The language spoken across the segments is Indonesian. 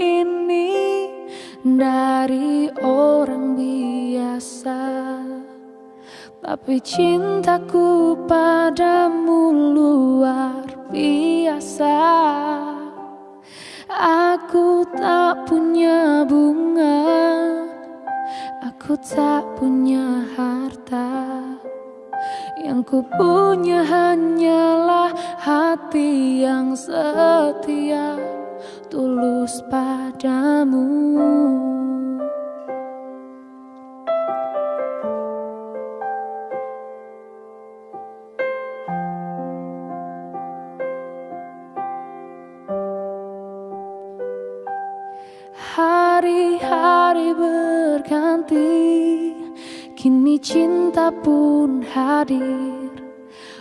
ini dari orang biasa. Tapi cintaku padamu luar biasa. Aku tak punya bunga Aku tak punya harta. Yang ku punya hanyalah hati yang setia Tulus padamu. Hari-hari berganti Kini cinta pun hadir.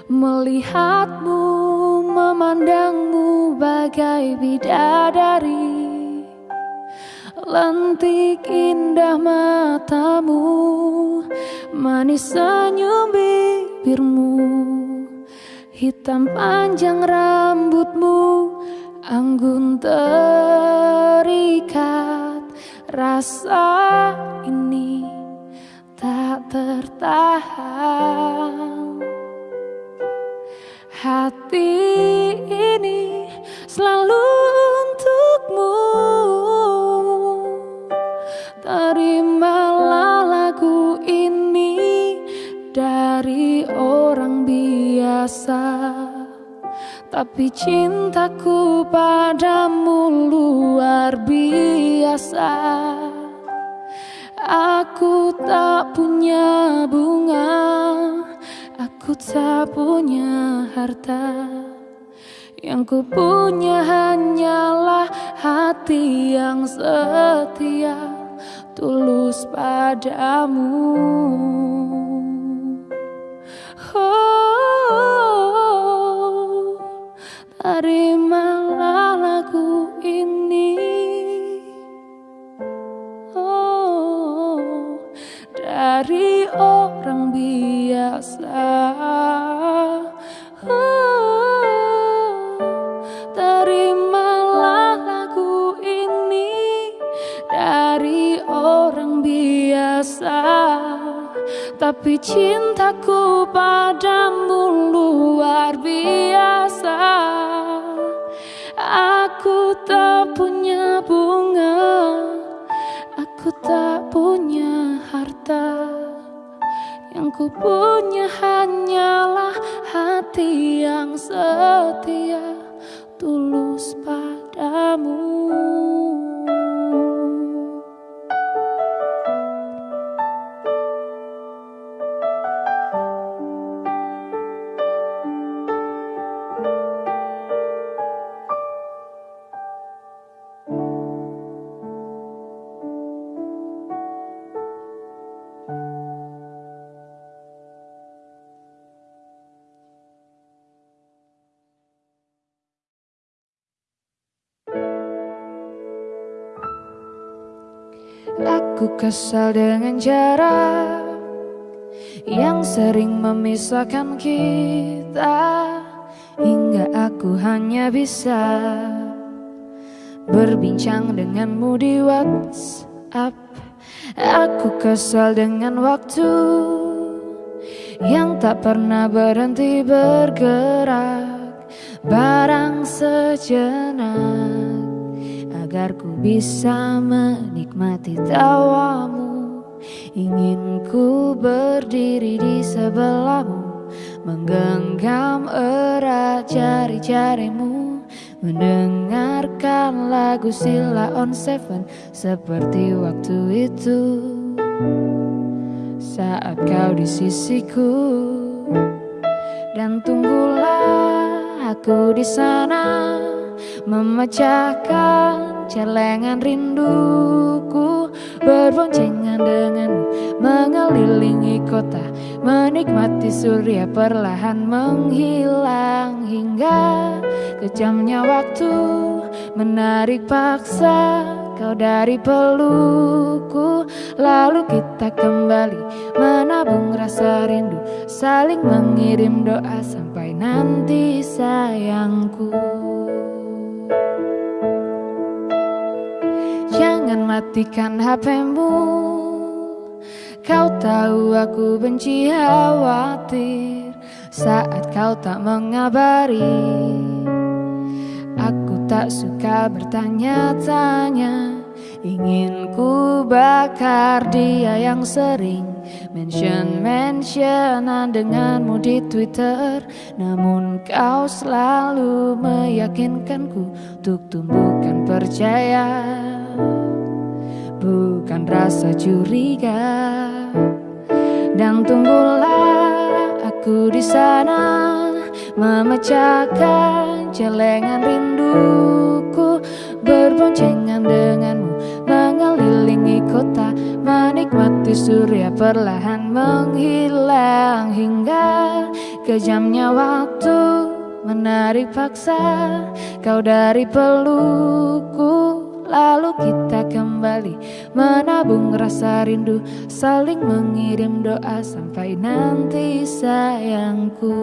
Melihatmu, memandangmu bagai bidadari. Lentik indah matamu Manis senyum bibirmu. Hitam panjang rambutmu Anggun terikat. Rasa ini tak tertahan Hati ini selalu untukmu. Terimalah lagu ini dari orang biasa. Tapi cintaku padamu luar biasa. Aku tak punya bunga Aku tak punya harta. Yang ku punya hanyalah hati yang setia Tulus padamu. Oh, terimalah lagu ini. Oh, dari orang biasa Tapi cintaku padamu luar biasa. Aku tak punya bunga Aku tak punya harta. Yang ku punya hanyalah hati yang setia Aku kesal dengan jarak yang sering memisahkan kita hingga aku hanya bisa berbincang denganmu di WhatsApp. Aku kesal dengan waktu yang tak pernah berhenti bergerak, barang sejenak agar ku bisa menikmati tawamu. Ingin ku berdiri di sebelahmu Menggenggam erat jari-jarimu. Mendengarkan lagu Sila on Seven Seperti waktu itu. Saat kau di sisiku Dan tunggulah aku di sana Memecahkan celengan rinduku Berboncengan denganmu Mengelilingi kota Menikmati surya perlahan menghilang Hingga kejamnya waktu Menarik paksa kau dari pelukku Lalu kita kembali menabung rasa rindu Saling mengirim doa sampai nanti sayangku Jangan matikan HPmu Kau tahu aku benci khawatir. Saat kau tak mengabari Aku tak suka bertanya-tanya. Ingin ku bakar dia yang sering Mention-mentionan denganmu di Twitter. Namun kau selalu meyakinkanku Untuk tumbuhkan percaya Bukan rasa curiga. Dan tunggulah aku di sana Memecahkan celengan rinduku Berboncengan denganmu Mengelilingi kota Menikmati surya perlahan menghilang Hingga kejamnya waktu Menarik paksa kau dari pelukku Lalu kita kembali menabung rasa rindu Saling mengirim doa sampai nanti sayangku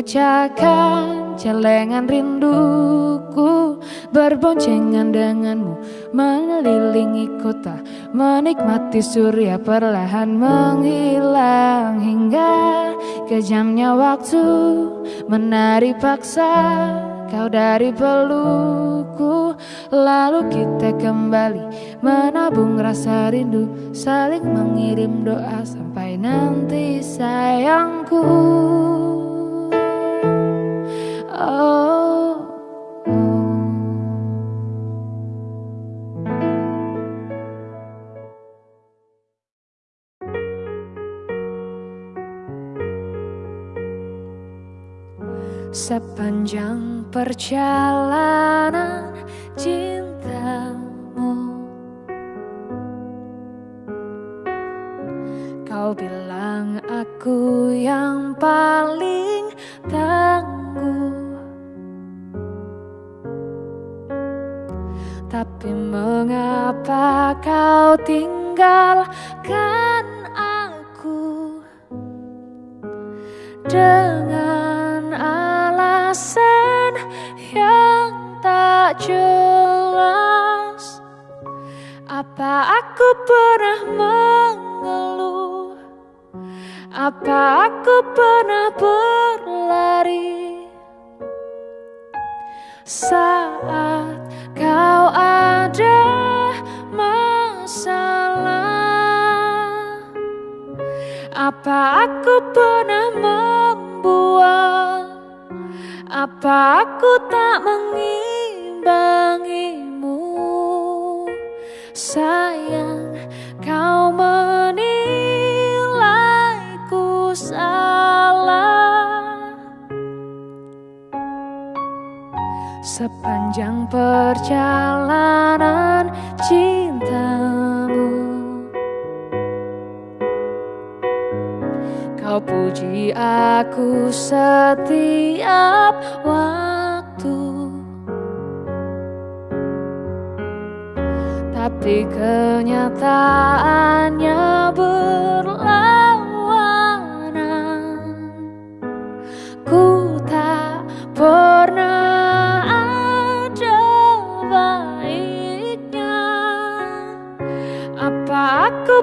Memecahkan celengan rinduku Berboncengan denganmu Mengelilingi kota Menikmati surya perlahan menghilang Hingga kejamnya waktu Menarik paksa kau dari pelukku Lalu kita kembali menabung rasa rindu Saling mengirim doa sampai nanti sayangku Sepanjang perjalanan cintamu. Kau bilang aku yang paling tangguh. Tapi mengapa kau tinggalkan aku? Dengan jelas. Apa aku pernah mengeluh? Apa aku pernah berlari? Saat kau ada masalah Apa aku pernah membuang Apa aku tak mengimbangimu Sepanjang perjalanan cintamu. Kau puji aku setiap waktu. Tapi kenyataannya berlawanan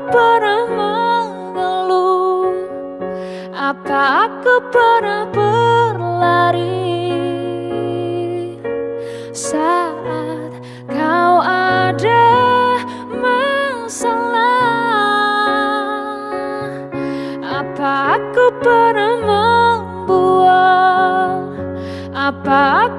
pernah mengeluh? Apa aku pernah berlari? Saat kau ada masalah Apa aku pernah membuat Apa aku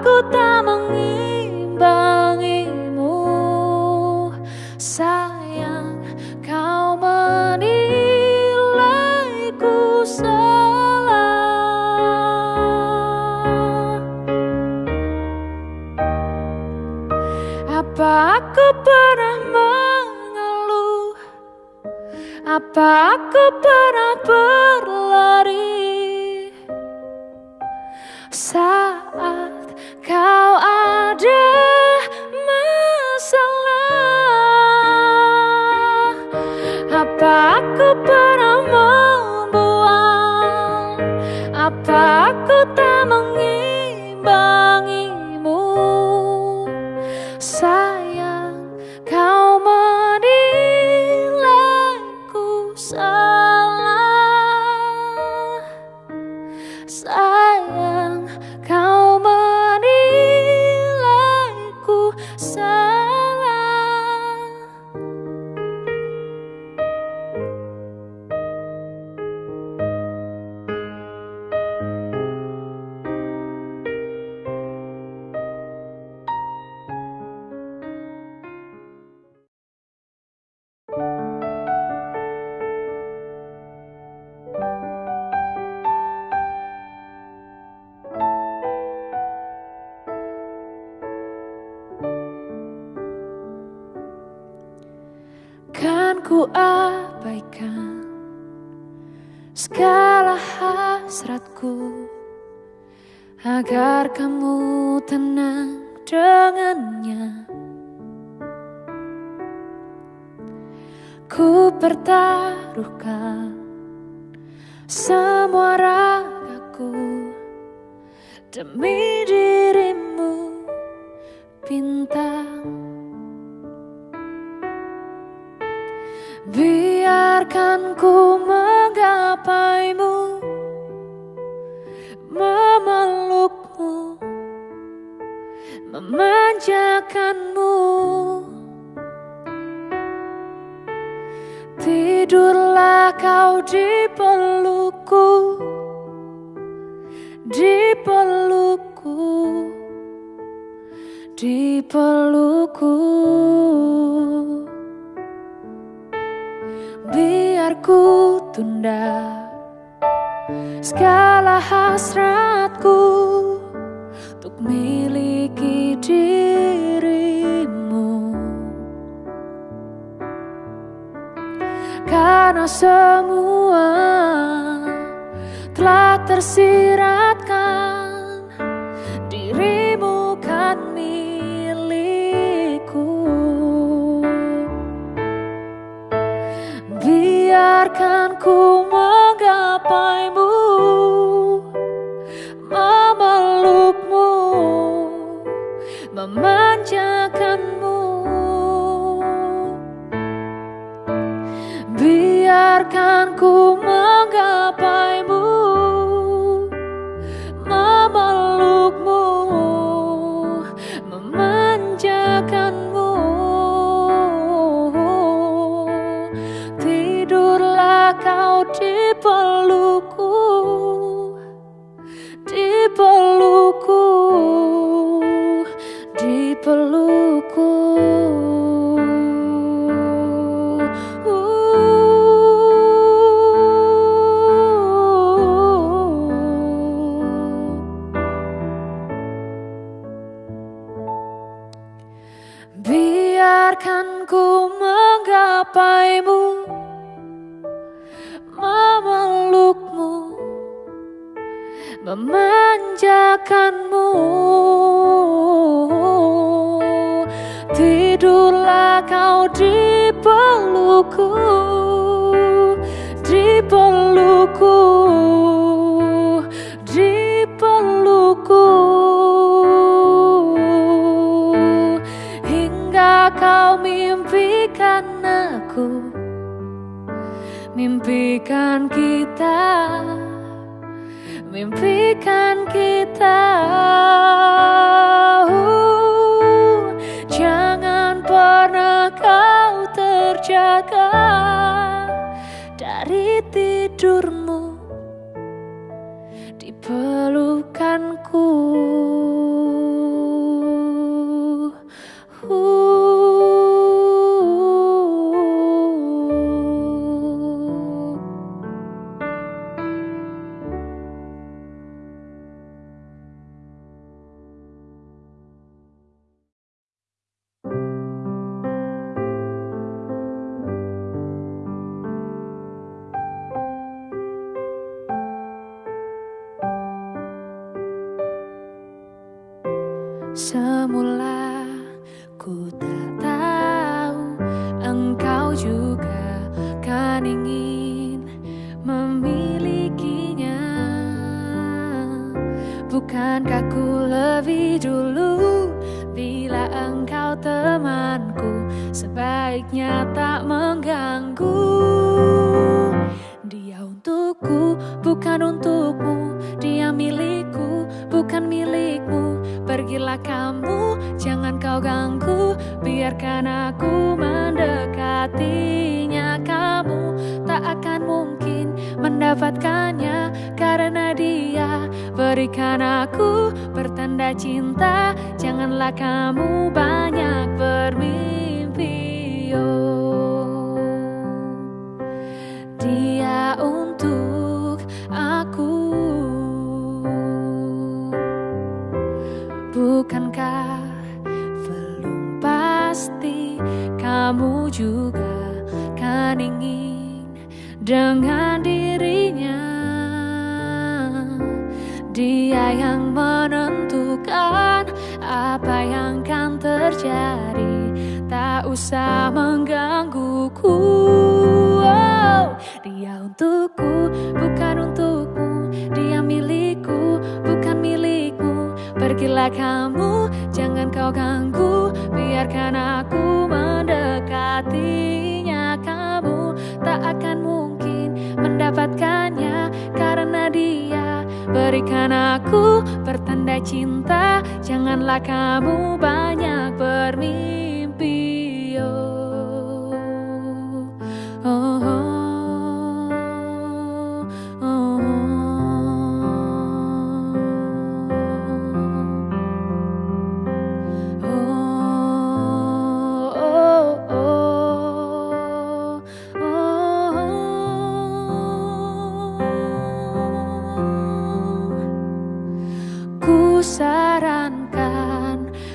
Apa aku pernah ber deep alone. up, I'm tidurlah kau di peluku, di peluku, di peluku. Hingga kau mimpikan aku mimpikan kita mimpikan kita. Dari tidurmu Semula ku tak tahu engkau juga kan ingin memilikinya. Bukankah ku lebih dulu bila engkau temanku? Sebaiknya tak mengganggu. Dia untukku bukan untukmu kau ganggu Biarkan aku mendekatinya Kamu tak akan mungkin mendapatkannya Karena dia berikan aku pertanda cinta Janganlah kamu banyak bermimpi oh. Dia untuk juga kan ingin dengan dirinya. Dia yang menentukan apa yang kan terjadi. Tak usah menggangguku. Oh, Dia untukku bukan untukmu. Dia milikku bukan milikmu. Pergilah kamu, jangan kau ganggu Biarkan aku mendekatinya. Kamu tak akan mungkin mendapatkannya Karena dia. Berikan aku pertanda cinta. Janganlah kamu banyak bermimpi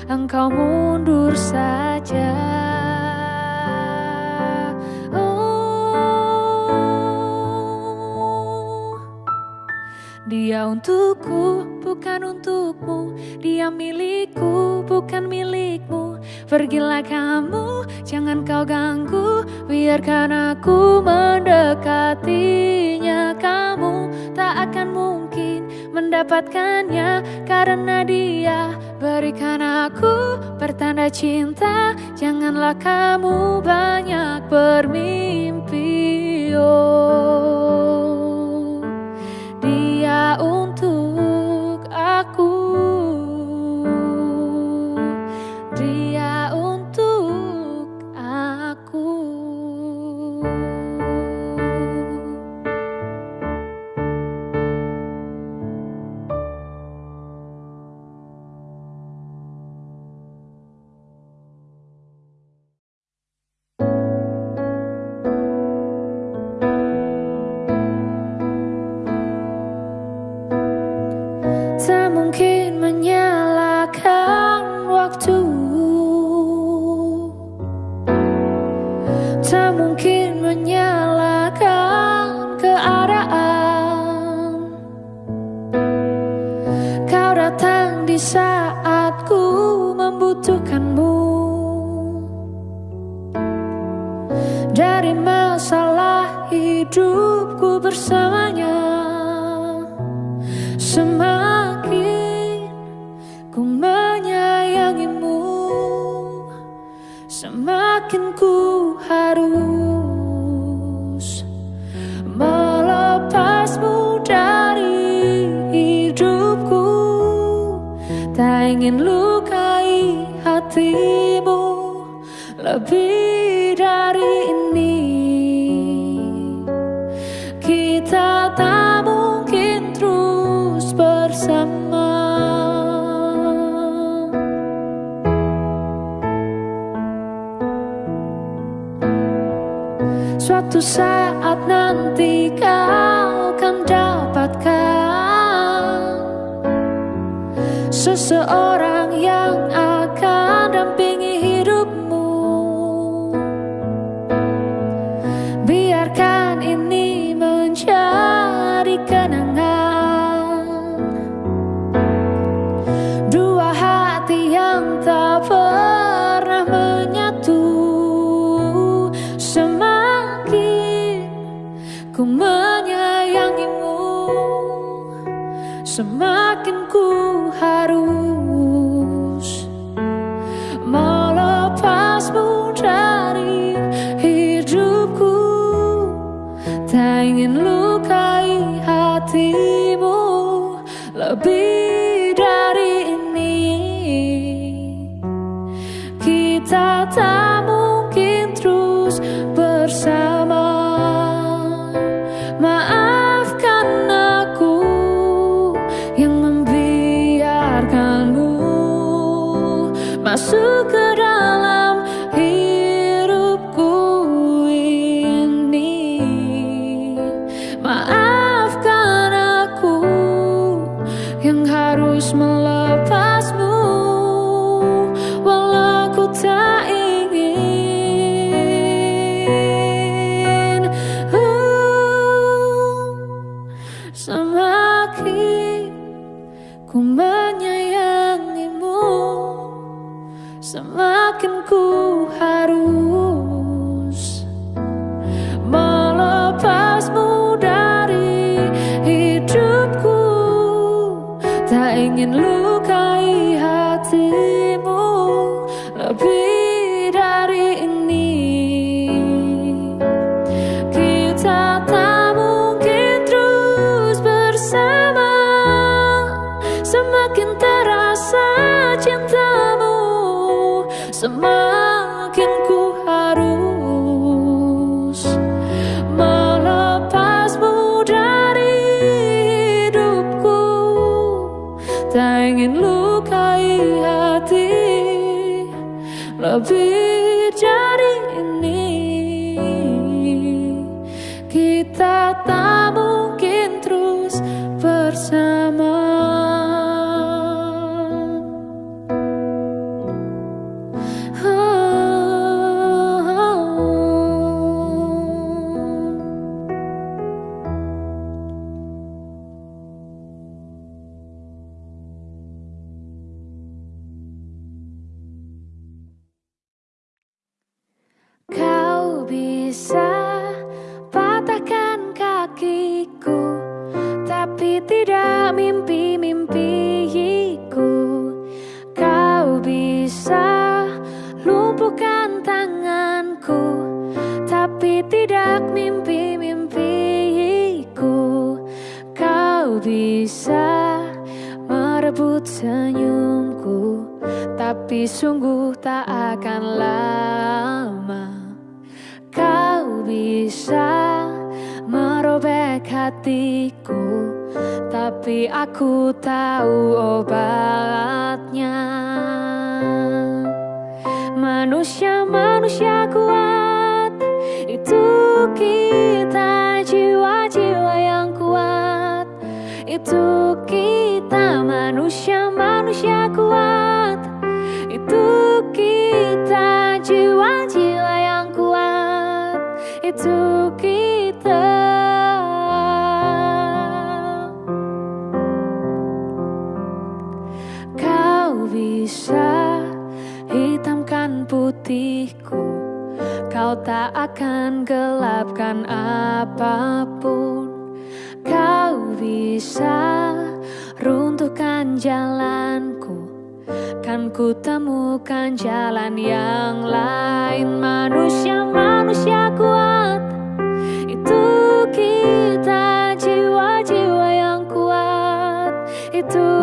engkau mundur saja. Oh. Dia untukku, bukan untukmu. Dia milikku, bukan milikmu. Pergilah kamu, jangan kau ganggu. Biarkan aku mendekatinya. Kamu tak akan mungkin mendapatkannya Karena dia berikan aku pertanda cinta Janganlah kamu banyak bermimpi oh. bersamanya. Semakin ku menyayangimu Semakin ku harus Melepasmu dari hidupku. Tak ingin lukai hati Suatu saat nanti kau akan dapatkan Seseorang yang Semakin ku harus melepasmu dari hidupku. Tak ingin lukai hatimu 明日か Lebih tak akan lama Kau bisa merobek hatiku Tapi aku tahu obatnya. Manusia-manusia kuat Itu kita jiwa-jiwa yang kuat. Itu kita manusia-manusia kuat Itu jiwa-jiwa yang kuat Itu kita. Kau bisa hitamkan putihku Kau tak akan gelapkan apa pun. Kau bisa runtuhkan jalanku Kan ku temukan jalan yang lain. Manusia-manusia kuat. Itu kita jiwa-jiwa yang kuat. Itu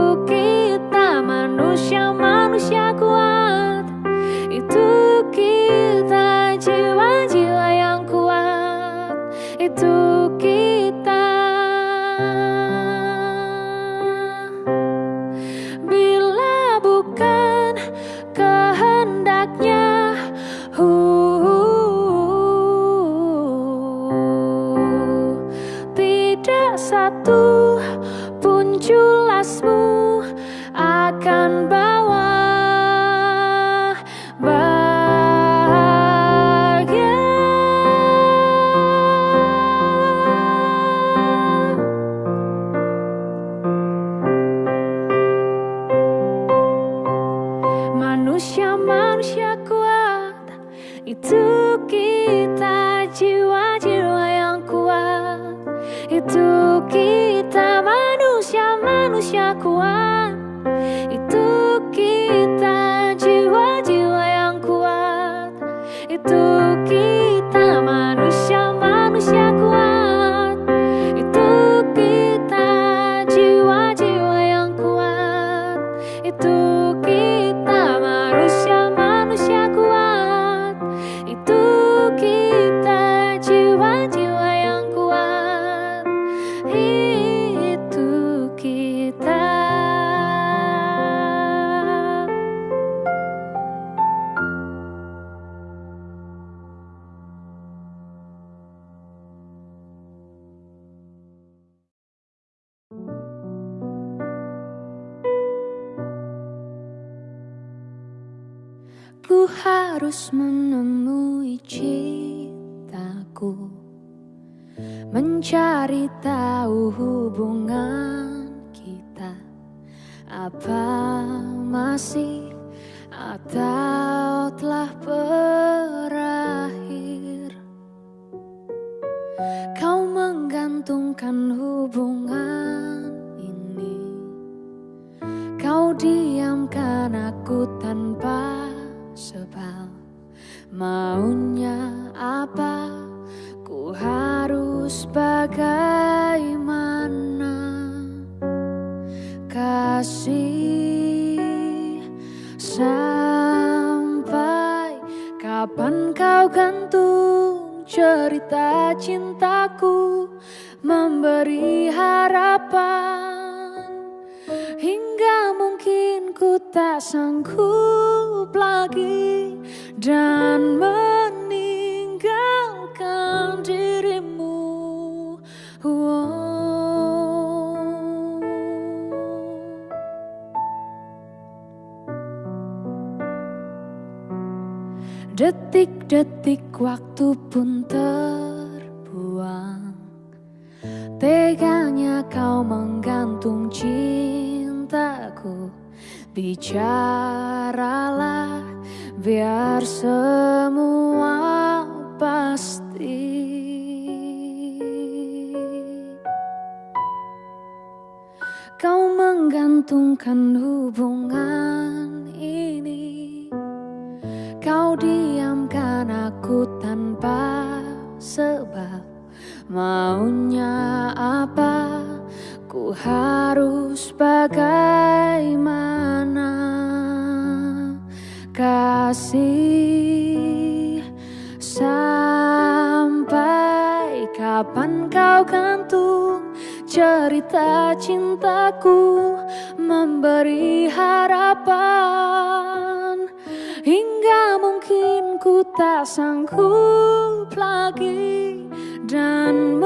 aku tanpa sebab. Maunya apa? Ku harus bagaimana? Kasih Sampai kapan kau gantung cerita cintaku? Memberi harapan Hingga mungkin ku tak sanggup lagi Dan meninggalkan dirimu. Wow. Detik-detik waktu pun terbuang. Teganya kau menggantung cintaku. Bicaralah biar semua pasti. Kau menggantungkan hubungan ini. Kau diamkan aku tanpa sebab. Maunya apa Harus bagaimana? Kasih Sampai kapan kau gantung Cerita cintaku Memberi harapan? Hingga mungkin ku tak sanggup lagi Dan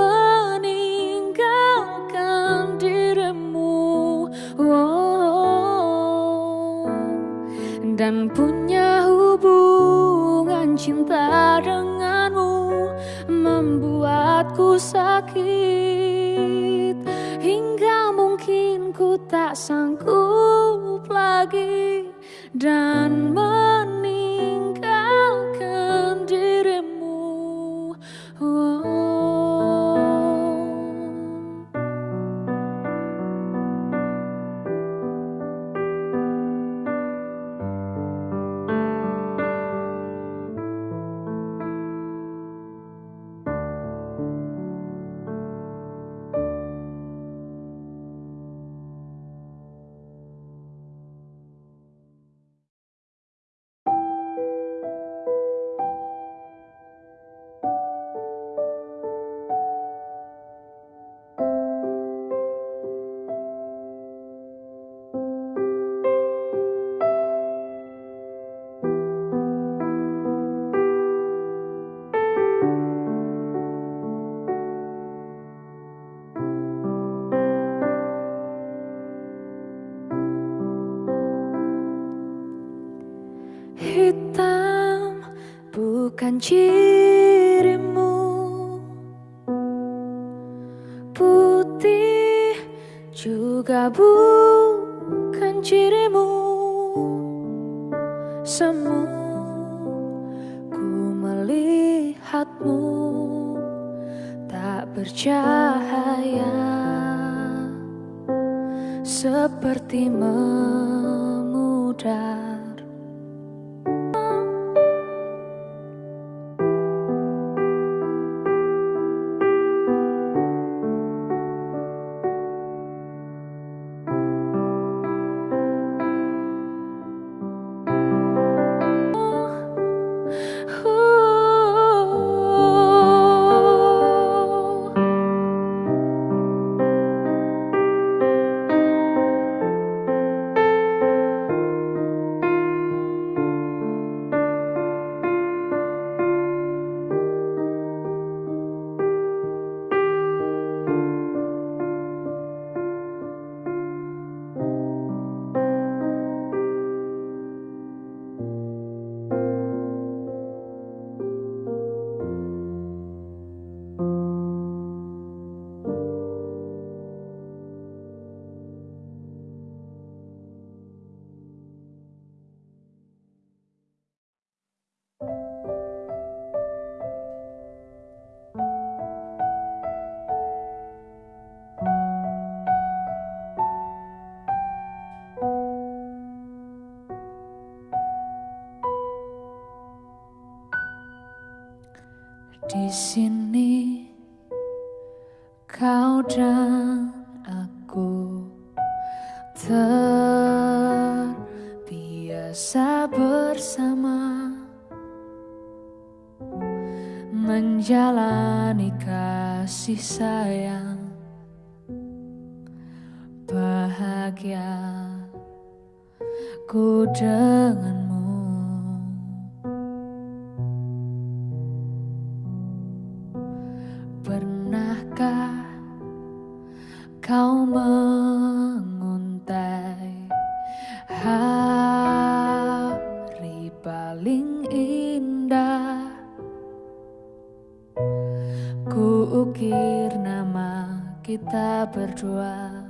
Dan punya hubungan cinta denganmu Membuatku sakit. Hingga mungkin ku tak sanggup lagi Dan meninggalkan cirimu Putih juga bukan cirimu. Semu ku melihatmu. Tak bercahaya. Seperti memudar. Sini kau dan aku terbiasa bersama menjalani kasih sayang kita berdua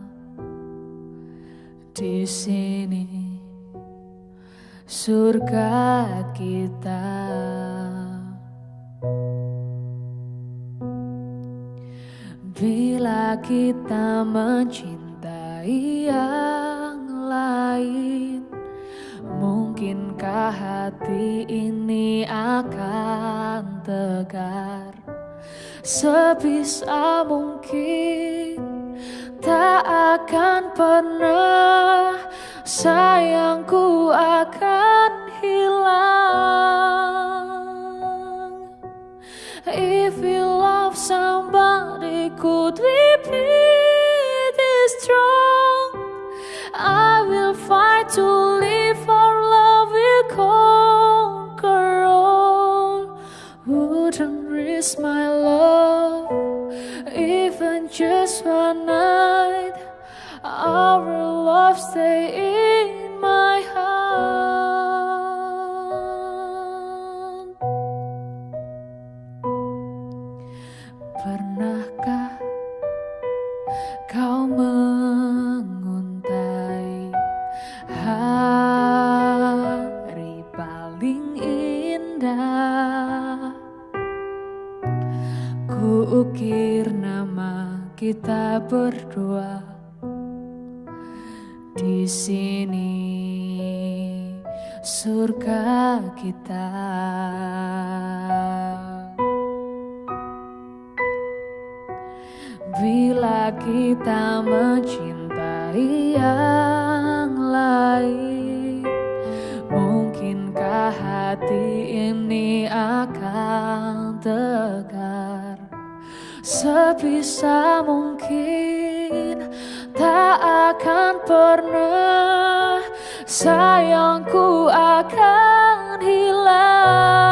di sini. Surga kita. Bila kita mencintai yang lain Mungkinkah hati ini akan tegar? Sebisa mungkin Tak akan pernah Sayangku akan hilang If you love somebody, could we be strong? I will fight to live our love will conquer all. Wouldn't risk my even just one night. Our love stay in my heart. Kita berdua di sini surga kita. Bila kita mencintai Sebisa mungkin tak akan pernah Sayangku akan hilang